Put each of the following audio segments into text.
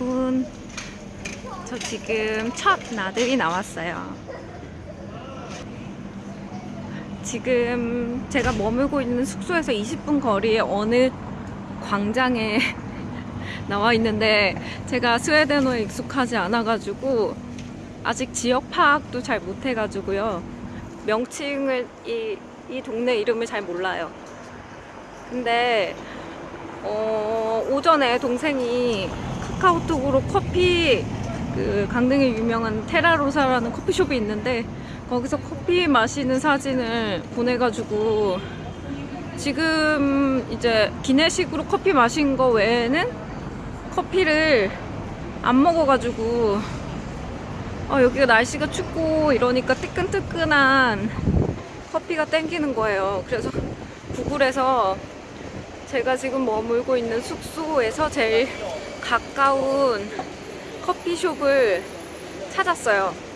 여러분, 저 지금 첫 나들이 나왔어요. 지금 제가 머물고 있는 숙소에서 20분 거리에 어느 광장에 나와 있는데 제가 스웨덴어에 익숙하지 않아가지고 아직 지역 파악도 잘 못해가지고요. 명칭을 이, 이 동네 이름을 잘 몰라요. 근데 어, 오전에 동생이 카카오톡으로 커피 그 강릉에 유명한 테라로사라는 커피숍이 있는데 거기서 커피 마시는 사진을 보내가지고 지금 이제 기내식으로 커피 마신 거 외에는 커피를 안 먹어가지고 어, 여기가 날씨가 춥고 이러니까 뜨끈뜨끈한 커피가 땡기는 거예요. 그래서 구글에서 제가 지금 머물고 있는 숙소에서 제일 가까운 커피숍을 찾았어요.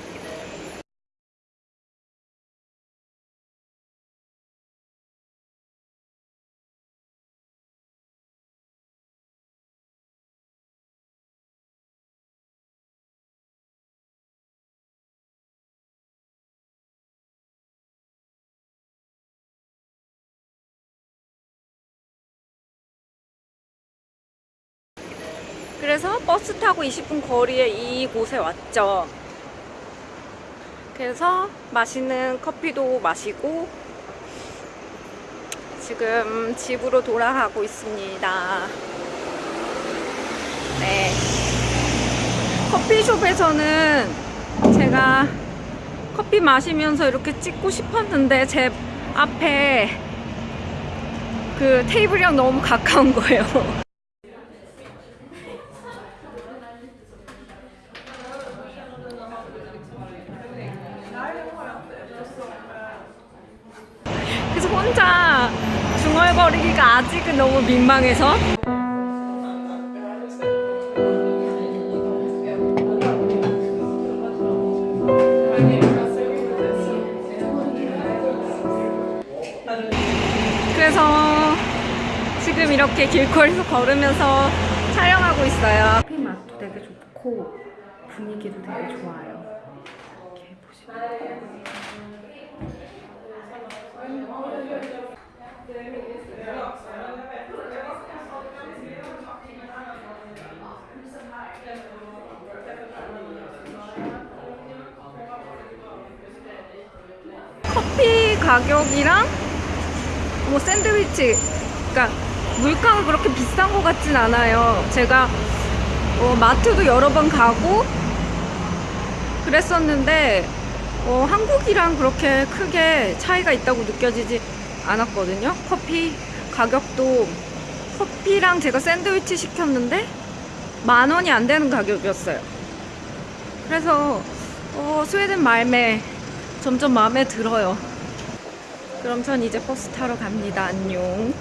그래서 버스 타고 20분 거리에 이곳에 왔죠. 그래서 맛있는 커피도 마시고 지금 집으로 돌아가고 있습니다. 네. 커피숍에서는 제가 커피 마시면서 이렇게 찍고 싶었는데 제 앞에 그 테이블이랑 너무 가까운 거예요. 혼자 중얼거리기가 아직은 너무 민망해서 그래서 지금 이렇게 길거리에서 걸으면서 촬영하고 있어요. 커피 맛도 되게 좋고 분위기도 되게 좋아요. 이렇게 보시면 커피 가격이랑 뭐 샌드위치 그러니까 물가가 그렇게 비싼 것 같진 않아요. 제가 어, 마트도 여러 번 가고 그랬었는데 어, 한국이랑 그렇게 크게 차이가 있다고 느껴지지 않았거든요 커피 가격도 커피랑 제가 샌드위치 시켰는데 만 원이 안 되는 가격이었어요 그래서 어, 스웨덴 말매 점점 마음에 들어요. 그럼 전 이제 버스 타러 갑니다. 안녕.